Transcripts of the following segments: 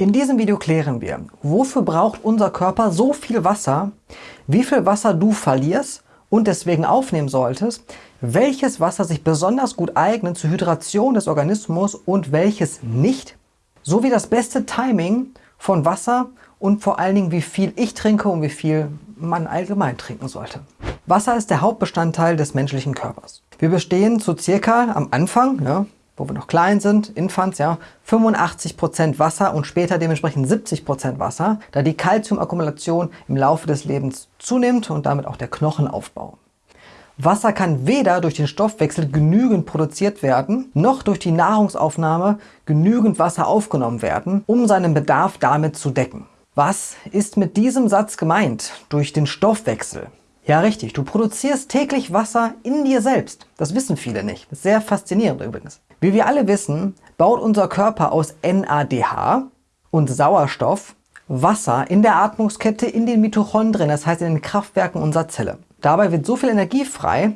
In diesem Video klären wir, wofür braucht unser Körper so viel Wasser, wie viel Wasser du verlierst und deswegen aufnehmen solltest, welches Wasser sich besonders gut eignet zur Hydration des Organismus und welches nicht, sowie das beste Timing von Wasser und vor allen Dingen, wie viel ich trinke und wie viel man allgemein trinken sollte. Wasser ist der Hauptbestandteil des menschlichen Körpers. Wir bestehen zu circa am Anfang, ja, wo wir noch klein sind, Infants, ja, 85% Wasser und später dementsprechend 70% Wasser, da die Kalziumakkumulation im Laufe des Lebens zunimmt und damit auch der Knochenaufbau. Wasser kann weder durch den Stoffwechsel genügend produziert werden, noch durch die Nahrungsaufnahme genügend Wasser aufgenommen werden, um seinen Bedarf damit zu decken. Was ist mit diesem Satz gemeint? Durch den Stoffwechsel. Ja, richtig. Du produzierst täglich Wasser in dir selbst. Das wissen viele nicht. Sehr faszinierend übrigens. Wie wir alle wissen, baut unser Körper aus NADH und Sauerstoff Wasser in der Atmungskette in den Mitochondrien, das heißt in den Kraftwerken unserer Zelle. Dabei wird so viel Energie frei,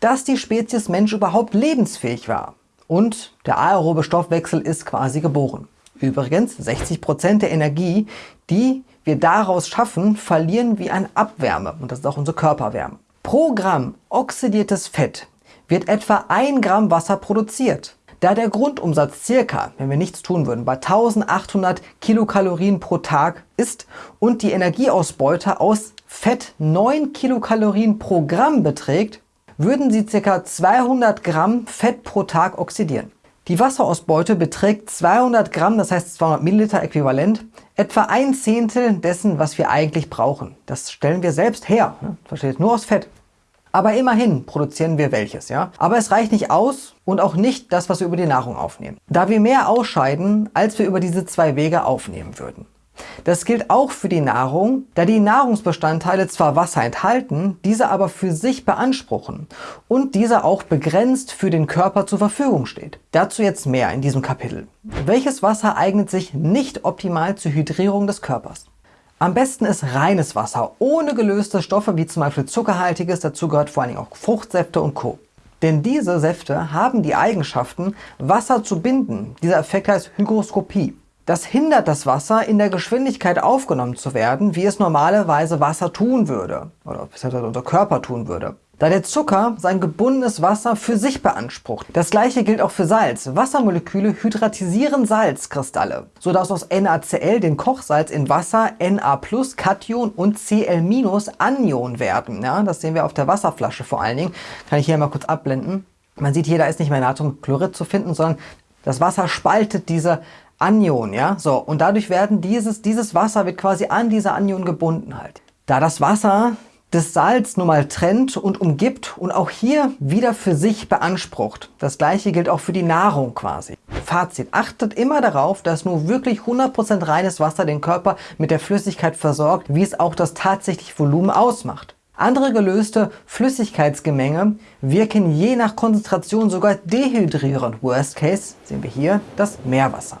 dass die Spezies Mensch überhaupt lebensfähig war. Und der aerobe Stoffwechsel ist quasi geboren. Übrigens, 60% der Energie, die wir daraus schaffen, verlieren wir an Abwärme. Und das ist auch unsere Körperwärme. Pro Gramm oxidiertes Fett wird etwa 1 Gramm Wasser produziert. Da der Grundumsatz circa, wenn wir nichts tun würden, bei 1800 Kilokalorien pro Tag ist und die Energieausbeute aus Fett 9 Kilokalorien pro Gramm beträgt, würden sie ca. 200 Gramm Fett pro Tag oxidieren. Die Wasserausbeute beträgt 200 Gramm, das heißt 200 Milliliter äquivalent, etwa ein Zehntel dessen, was wir eigentlich brauchen. Das stellen wir selbst her, ne? versteht nur aus Fett. Aber immerhin produzieren wir welches, ja. Aber es reicht nicht aus und auch nicht das, was wir über die Nahrung aufnehmen. Da wir mehr ausscheiden, als wir über diese zwei Wege aufnehmen würden. Das gilt auch für die Nahrung, da die Nahrungsbestandteile zwar Wasser enthalten, diese aber für sich beanspruchen und dieser auch begrenzt für den Körper zur Verfügung steht. Dazu jetzt mehr in diesem Kapitel. Welches Wasser eignet sich nicht optimal zur Hydrierung des Körpers? Am besten ist reines Wasser, ohne gelöste Stoffe wie zum Beispiel zuckerhaltiges, dazu gehört vor allem auch Fruchtsäfte und Co. Denn diese Säfte haben die Eigenschaften, Wasser zu binden. Dieser Effekt heißt Hygroskopie. Das hindert das Wasser in der Geschwindigkeit aufgenommen zu werden, wie es normalerweise Wasser tun würde oder unser Körper tun würde da der Zucker sein gebundenes Wasser für sich beansprucht. Das gleiche gilt auch für Salz. Wassermoleküle hydratisieren Salzkristalle, sodass aus NaCl, dem Kochsalz, in Wasser Na+, Kation und Cl- Anion werden. Ja, das sehen wir auf der Wasserflasche vor allen Dingen. Kann ich hier mal kurz abblenden. Man sieht hier, da ist nicht mehr Natriumchlorid zu finden, sondern das Wasser spaltet diese Anion, ja, so. Und dadurch werden dieses, dieses Wasser wird quasi an diese Anion gebunden halt. Da das Wasser das Salz nun mal trennt und umgibt und auch hier wieder für sich beansprucht. Das gleiche gilt auch für die Nahrung quasi. Fazit, achtet immer darauf, dass nur wirklich 100% reines Wasser den Körper mit der Flüssigkeit versorgt, wie es auch das tatsächliche Volumen ausmacht. Andere gelöste Flüssigkeitsgemenge wirken je nach Konzentration sogar dehydrierend. Worst Case sehen wir hier das Meerwasser.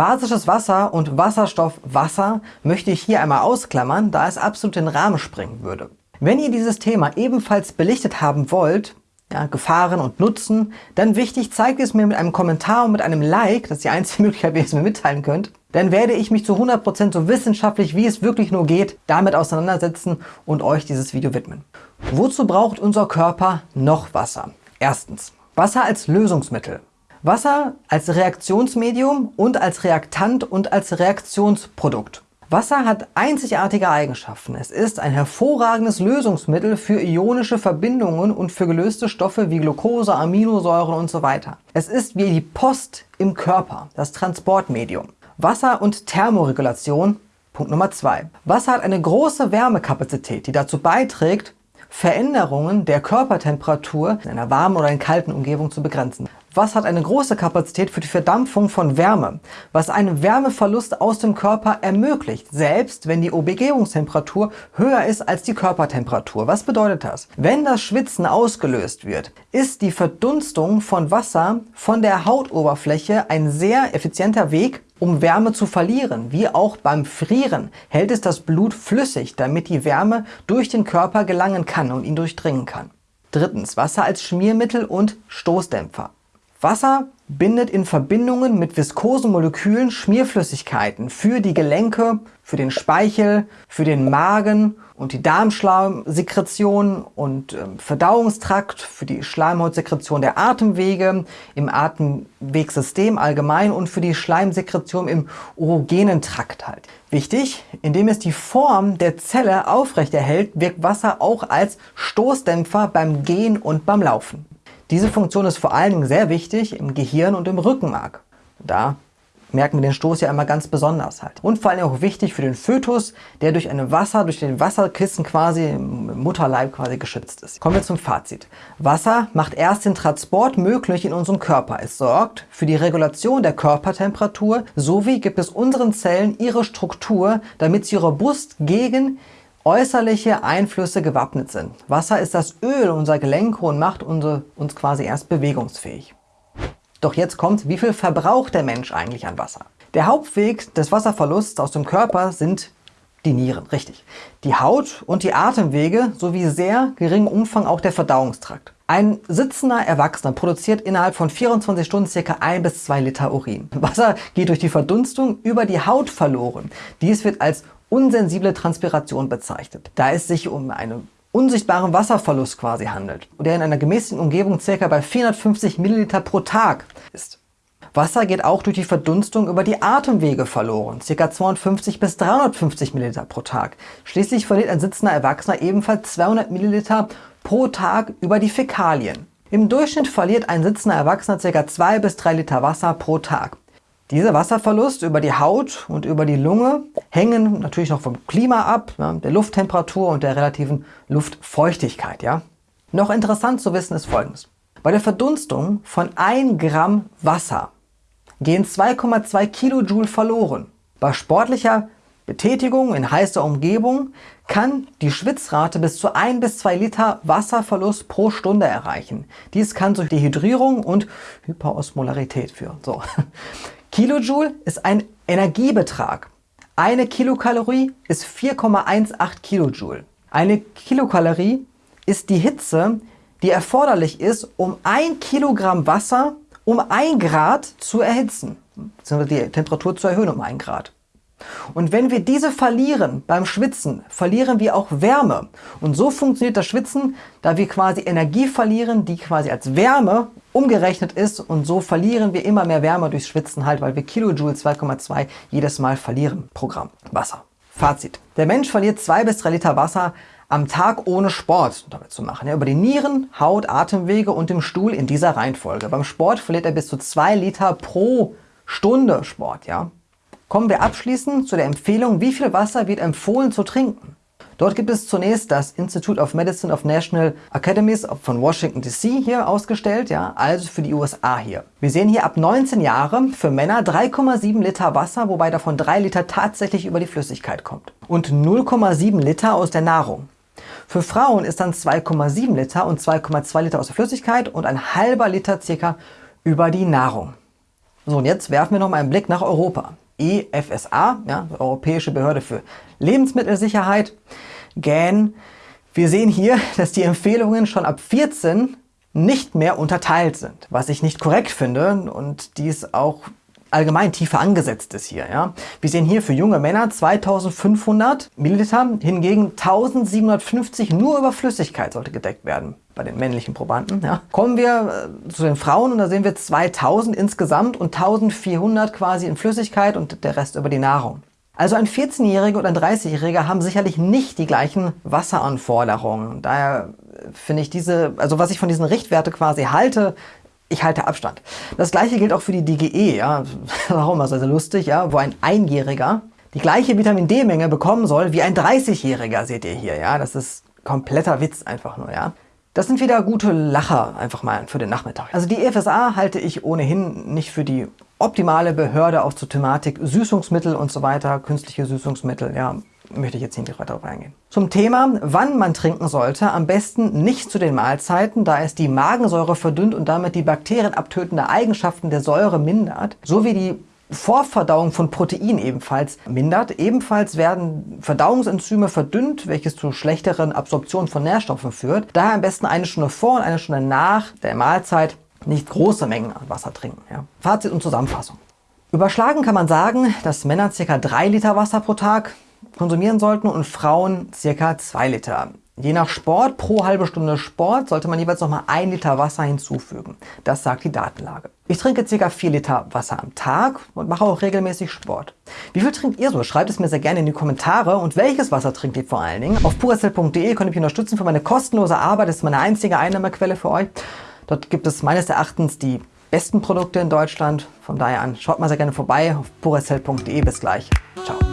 Basisches Wasser und Wasserstoffwasser möchte ich hier einmal ausklammern, da es absolut den Rahmen sprengen würde. Wenn ihr dieses Thema ebenfalls belichtet haben wollt, ja, Gefahren und Nutzen, dann wichtig, zeigt es mir mit einem Kommentar und mit einem Like, das ist die einzige Möglichkeit, wie ihr es mir mitteilen könnt. Dann werde ich mich zu 100% so wissenschaftlich, wie es wirklich nur geht, damit auseinandersetzen und euch dieses Video widmen. Wozu braucht unser Körper noch Wasser? Erstens, Wasser als Lösungsmittel. Wasser als Reaktionsmedium und als Reaktant und als Reaktionsprodukt. Wasser hat einzigartige Eigenschaften. Es ist ein hervorragendes Lösungsmittel für ionische Verbindungen und für gelöste Stoffe wie Glucose, Aminosäuren und so weiter. Es ist wie die Post im Körper, das Transportmedium. Wasser und Thermoregulation. Punkt Nummer zwei. Wasser hat eine große Wärmekapazität, die dazu beiträgt, Veränderungen der Körpertemperatur in einer warmen oder in kalten Umgebung zu begrenzen. Was hat eine große Kapazität für die Verdampfung von Wärme, was einen Wärmeverlust aus dem Körper ermöglicht, selbst wenn die Umgebungstemperatur höher ist als die Körpertemperatur. Was bedeutet das? Wenn das Schwitzen ausgelöst wird, ist die Verdunstung von Wasser von der Hautoberfläche ein sehr effizienter Weg, um Wärme zu verlieren. Wie auch beim Frieren hält es das Blut flüssig, damit die Wärme durch den Körper gelangen kann und ihn durchdringen kann. Drittens, Wasser als Schmiermittel und Stoßdämpfer. Wasser bindet in Verbindungen mit viskosen Molekülen Schmierflüssigkeiten für die Gelenke, für den Speichel, für den Magen und die Darmschleimsekretion und äh, Verdauungstrakt, für die Schleimhautsekretion der Atemwege, im Atemwegsystem allgemein und für die Schleimsekretion im urogenen Trakt halt. Wichtig, indem es die Form der Zelle aufrechterhält, wirkt Wasser auch als Stoßdämpfer beim Gehen und beim Laufen. Diese Funktion ist vor allen Dingen sehr wichtig im Gehirn und im Rückenmark. Da merken wir den Stoß ja immer ganz besonders halt. Und vor allem auch wichtig für den Fötus, der durch eine Wasser, durch den Wasserkissen quasi im Mutterleib quasi geschützt ist. Kommen wir zum Fazit. Wasser macht erst den Transport möglich in unserem Körper. Es sorgt für die Regulation der Körpertemperatur sowie gibt es unseren Zellen ihre Struktur, damit sie robust gegen äußerliche Einflüsse gewappnet sind. Wasser ist das Öl unserer Gelenke und macht unsere, uns quasi erst bewegungsfähig. Doch jetzt kommt, wie viel verbraucht der Mensch eigentlich an Wasser? Der Hauptweg des Wasserverlusts aus dem Körper sind die Nieren, richtig. Die Haut und die Atemwege sowie sehr geringem Umfang auch der Verdauungstrakt. Ein sitzender Erwachsener produziert innerhalb von 24 Stunden ca. 1 bis 2 Liter Urin. Wasser geht durch die Verdunstung über die Haut verloren. Dies wird als unsensible Transpiration bezeichnet, da es sich um einen unsichtbaren Wasserverlust quasi handelt, der in einer gemäßigten Umgebung ca. bei 450 Milliliter pro Tag ist. Wasser geht auch durch die Verdunstung über die Atemwege verloren, ca. 250 bis 350 Milliliter pro Tag. Schließlich verliert ein sitzender Erwachsener ebenfalls 200 Milliliter pro Tag über die Fäkalien. Im Durchschnitt verliert ein sitzender Erwachsener ca. 2 bis 3 Liter Wasser pro Tag. Dieser Wasserverlust über die Haut und über die Lunge hängen natürlich noch vom Klima ab, ja, der Lufttemperatur und der relativen Luftfeuchtigkeit. Ja. Noch interessant zu wissen ist folgendes. Bei der Verdunstung von 1 Gramm Wasser gehen 2,2 Kilojoule verloren. Bei sportlicher Betätigung in heißer Umgebung kann die Schwitzrate bis zu 1 bis 2 Liter Wasserverlust pro Stunde erreichen. Dies kann durch Dehydrierung und Hyperosmolarität führen. So. Kilojoule ist ein Energiebetrag. Eine Kilokalorie ist 4,18 Kilojoule. Eine Kilokalorie ist die Hitze, die erforderlich ist, um ein Kilogramm Wasser um ein Grad zu erhitzen, beziehungsweise die Temperatur zu erhöhen um ein Grad. Und wenn wir diese verlieren beim Schwitzen, verlieren wir auch Wärme. Und so funktioniert das Schwitzen, da wir quasi Energie verlieren, die quasi als Wärme umgerechnet ist. Und so verlieren wir immer mehr Wärme durchs Schwitzen halt, weil wir Kilojoule 2,2 jedes Mal verlieren pro Gramm Wasser. Fazit. Der Mensch verliert 2 bis 3 Liter Wasser am Tag ohne Sport damit zu machen. Ja, über die Nieren, Haut, Atemwege und dem Stuhl in dieser Reihenfolge. Beim Sport verliert er bis zu 2 Liter pro Stunde Sport. Ja. Kommen wir abschließend zu der Empfehlung, wie viel Wasser wird empfohlen zu trinken. Dort gibt es zunächst das Institute of Medicine of National Academies von Washington DC hier ausgestellt, ja, also für die USA hier. Wir sehen hier ab 19 Jahre für Männer 3,7 Liter Wasser, wobei davon 3 Liter tatsächlich über die Flüssigkeit kommt und 0,7 Liter aus der Nahrung. Für Frauen ist dann 2,7 Liter und 2,2 Liter aus der Flüssigkeit und ein halber Liter circa über die Nahrung. So, und jetzt werfen wir noch mal einen Blick nach Europa. EFSA, ja, Europäische Behörde für Lebensmittelsicherheit, GAN. Wir sehen hier, dass die Empfehlungen schon ab 14 nicht mehr unterteilt sind, was ich nicht korrekt finde und dies auch allgemein tiefer angesetzt ist hier. Ja. Wir sehen hier für junge Männer 2500 Milliliter, hingegen 1750 nur über Flüssigkeit sollte gedeckt werden bei den männlichen Probanden. Ja. Kommen wir äh, zu den Frauen und da sehen wir 2000 insgesamt und 1400 quasi in Flüssigkeit und der Rest über die Nahrung. Also ein 14-Jähriger und ein 30-Jähriger haben sicherlich nicht die gleichen Wasseranforderungen. Daher finde ich diese, also was ich von diesen Richtwerte quasi halte, ich halte Abstand. Das gleiche gilt auch für die DGE, ja, warum sehr lustig, ja, wo ein Einjähriger die gleiche Vitamin D-Menge bekommen soll wie ein 30-Jähriger, seht ihr hier, ja, das ist kompletter Witz einfach nur, ja. Das sind wieder gute Lacher einfach mal für den Nachmittag. Also die EFSA halte ich ohnehin nicht für die optimale Behörde auch zur Thematik Süßungsmittel und so weiter, künstliche Süßungsmittel, ja, möchte ich jetzt nicht weiter darauf eingehen. Zum Thema, wann man trinken sollte, am besten nicht zu den Mahlzeiten, da es die Magensäure verdünnt und damit die bakterienabtötende Eigenschaften der Säure mindert, sowie die Vorverdauung von Protein ebenfalls mindert. Ebenfalls werden Verdauungsenzyme verdünnt, welches zu schlechteren Absorption von Nährstoffen führt. Daher am besten eine Stunde vor und eine Stunde nach der Mahlzeit nicht große Mengen an Wasser trinken. Ja. Fazit und Zusammenfassung. Überschlagen kann man sagen, dass Männer ca. 3 Liter Wasser pro Tag konsumieren sollten und Frauen ca. 2 Liter. Je nach Sport, pro halbe Stunde Sport, sollte man jeweils nochmal 1 Liter Wasser hinzufügen. Das sagt die Datenlage. Ich trinke ca. 4 Liter Wasser am Tag und mache auch regelmäßig Sport. Wie viel trinkt ihr so? Schreibt es mir sehr gerne in die Kommentare. Und welches Wasser trinkt ihr vor allen Dingen? Auf puracell.de könnt ihr mich unterstützen für meine kostenlose Arbeit. Das ist meine einzige Einnahmequelle für euch. Dort gibt es meines Erachtens die besten Produkte in Deutschland. Von daher an, schaut mal sehr gerne vorbei auf puracell.de. Bis gleich. Ciao.